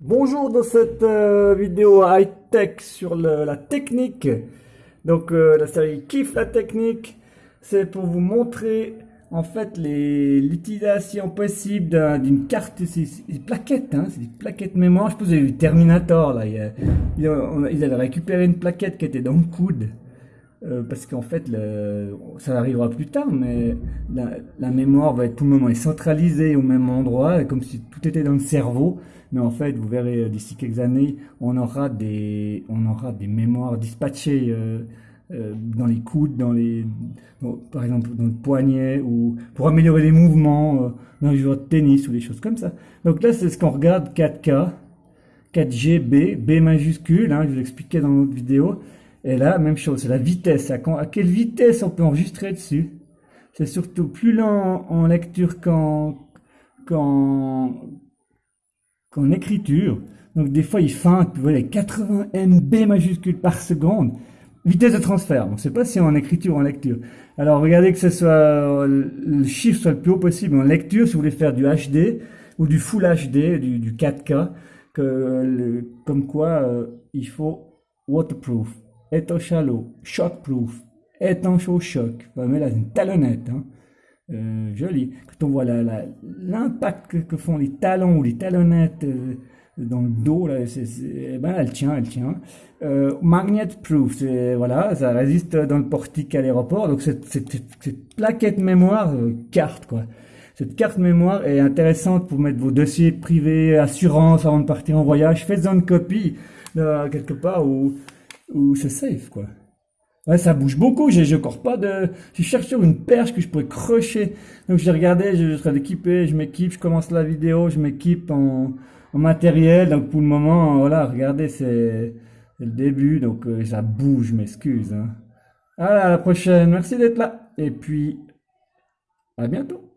Bonjour dans cette euh, vidéo high-tech sur la technique. Donc euh, la série Kiffe la technique, c'est pour vous montrer en fait l'utilisation possible d'un- d'une carte, c'est des plaquettes, hein, c'est des plaquettes mémoire. Je pense que vous avez vu Terminator là, ils avaient récupéré une plaquette qui était dans le coude. Euh, parce qu'en fait, ça arrivera plus tard, mais la, mémoire va être tout le moment centralisée au même endroit, comme si tout était dans le cerveau. Mais en fait, vous verrez euh, d'ici quelques années, on aura des, on aura des mémoires dispatchées euh, dans les coudes, dans les, par exemple dans le poignet, ou pour améliorer les mouvements dans les joueurs de tennis ou des choses comme ça. Donc là, c'est ce qu'on regarde 4K, 4G, B, B majuscule, hein, je vous l'expliquais dans l'autre vidéo. Et là, même chose, c'est la vitesse. À, quelle vitesse on peut enregistrer dessus? C'est surtout plus lent en lecture qu'en qu'en qu'en écriture. Donc des fois, il feinte, vous voyez, 80 MB majuscules par seconde. Vitesse de transfert. On ne sait pas si en écriture ou en lecture. Alors regardez que ce soit le chiffre soit le plus haut possible en lecture si vous voulez faire du HD ou du Full HD, du, du 4K, que comme quoi euh, il faut waterproof, étanche-à-l'eau, shockproof, étanche au choc. Enfin, mais là, une talonnette. Hein. Euh, joli. Quand on voit l'impact que, que font les talons ou les talonnettes euh, dans le dos, là, c'est, c'est- eh ben, elle tient, elle tient. Euh, magnet proof, voilà, ça résiste dans le portique à l'aéroport. Donc cette, cette, cette- plaquette mémoire, euh, carte quoi. Cette carte mémoire est intéressante pour mettre vos dossiers privés, assurance avant de partir en voyage. Faites-en une copie euh, quelque part où, où c'est safe quoi. Ouais, ça bouge beaucoup. J'ai j'ai encore pas de. Je cherche sur une perche que je pourrais crocher. Donc j'ai regardé, je, je serais équipé, je m'équipe, je commence la vidéo, je m'équipe en, en matériel. Donc pour le moment, voilà, regardez, c'est le début, donc euh, ça bouge. Je m'excuse. Hein. À la prochaine. Merci d'être là. Et puis à bientôt.